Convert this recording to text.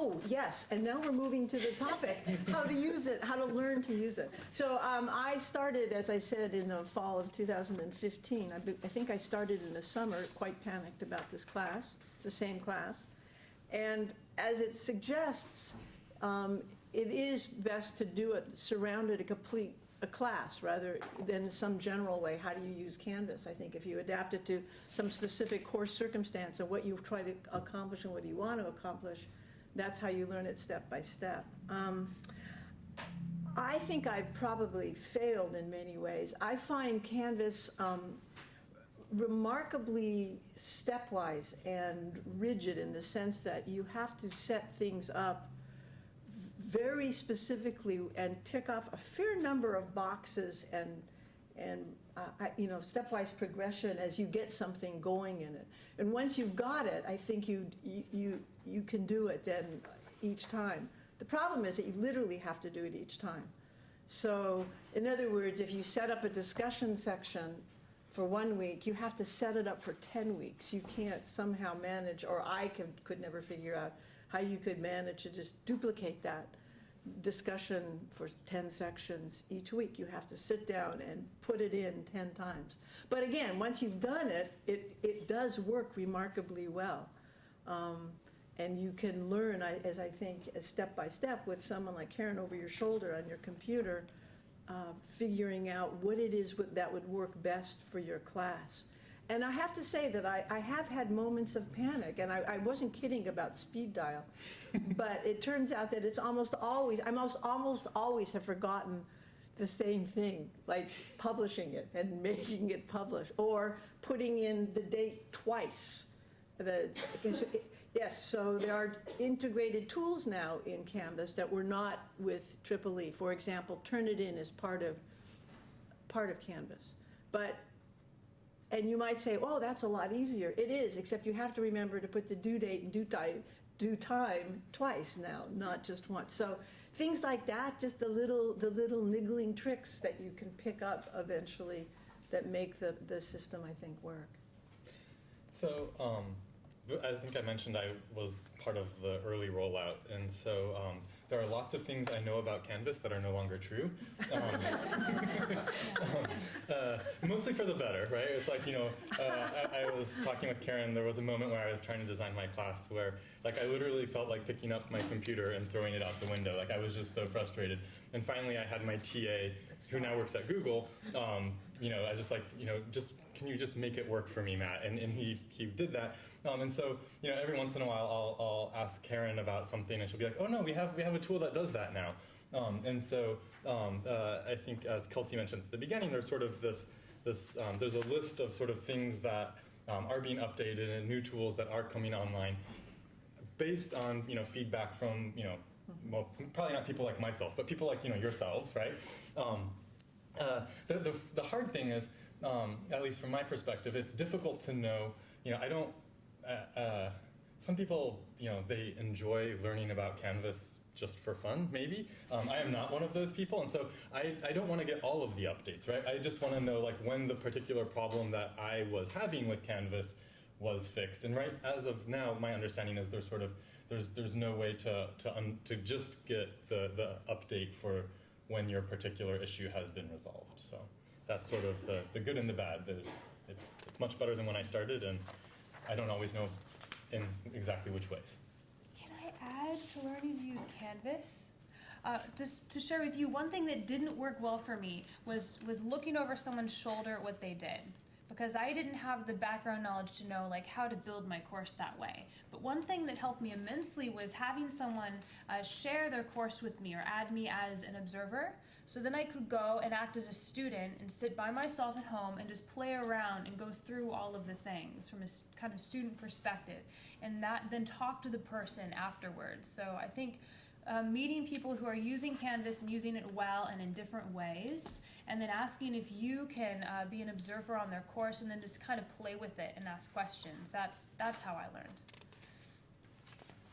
Oh, yes, and now we're moving to the topic, how to use it, how to learn to use it. So um, I started, as I said, in the fall of 2015. I I think I started in the summer, quite panicked about this class. It's the same class. And as it suggests, um, it is best to do it surrounded a complete, a class, rather than some general way, how do you use Canvas? I think if you adapt it to some specific course circumstance and what you try to accomplish and what you want to accomplish, that's how you learn it step by step. Um, I think I've probably failed in many ways. I find Canvas um, remarkably stepwise and rigid in the sense that you have to set things up very specifically and tick off a fair number of boxes and, and, uh, I- you know, stepwise progression as you get something going in it. And once you've got it, I think you, you, you can do it then each time. The problem is that you literally have to do it each time. So, in other words, if you set up a discussion section for one week, you have to set it up for 10 weeks. You can't somehow manage, or I could, could never figure out how you could manage to just duplicate that discussion for 10 sections each week. You have to sit down and put it in 10 times. But again, once you've done it, it, it does work remarkably well. Um, and you can learn, as I think, as step by step with someone like Karen over your shoulder on your computer, uh, figuring out what it is that would work best for your class. And I have to say that I, I have had moments of panic, and I, I wasn't kidding about speed dial. but it turns out that it's almost always, I almost, almost always have forgotten the same thing, like publishing it and making it publish, or putting in the date twice. The, yes, so there are integrated tools now in Canvas that were not with Triple E. For example, Turnitin is part of, part of Canvas. But, and you might say, oh, that's a lot easier. It is, except you have to remember to put the due date and due time, due time twice now, not just once. So things like that, just the little, the little niggling tricks that you can pick up eventually that make the, the system, I think, work. So, um, I think I mentioned I was part of the early rollout, and so um, there are lots of things I know about Canvas that are no longer true. Um, um, uh, mostly for the better, right? It's like, you know, uh, I, I was talking with Karen, there was a moment where I was trying to design my class where, like, I literally felt like picking up my computer and throwing it out the window. Like, I was just so frustrated. And finally, I had my TA, who now works at Google, um, you know, I was just like, you know, just can you just make it work for me, Matt? And, and he, he did that. Um, and so, you know, every once in a while, I'll, I'll ask Karen about something, and she'll be like, oh no, we have we have a tool that does that now. Um, and so, um, uh, I think as Kelsey mentioned at the beginning, there's sort of this this um, there's a list of sort of things that um, are being updated and new tools that are coming online, based on you know feedback from you know well probably not people like myself, but people like you know yourselves, right? Um, uh, the, the, the hard thing is, um, at least from my perspective, it's difficult to know. You know, I don't. Uh, uh, some people, you know, they enjoy learning about Canvas just for fun, maybe. Um, I am not one of those people, and so I, I don't want to get all of the updates, right? I just want to know like when the particular problem that I was having with Canvas was fixed. And right as of now, my understanding is there's sort of there's there's no way to to to just get the the update for when your particular issue has been resolved. So that's sort of the, the good and the bad. There's, it's, it's much better than when I started, and I don't always know in exactly which ways. Can I add to learning to use Canvas? Uh, just to share with you, one thing that didn't work well for me was was looking over someone's shoulder at what they did, because I didn't have the background knowledge to know like how to build my course that way. But one thing that helped me immensely was having someone uh, share their course with me or add me as an observer. So then I could go and act as a student and sit by myself at home and just play around and go through all of the things from a kind of student perspective, and that then talk to the person afterwards. So I think uh, meeting people who are using Canvas and using it well and in different ways, and then asking if you can uh, be an observer on their course and then just kind of play with it and ask questions. That's that's how I learned.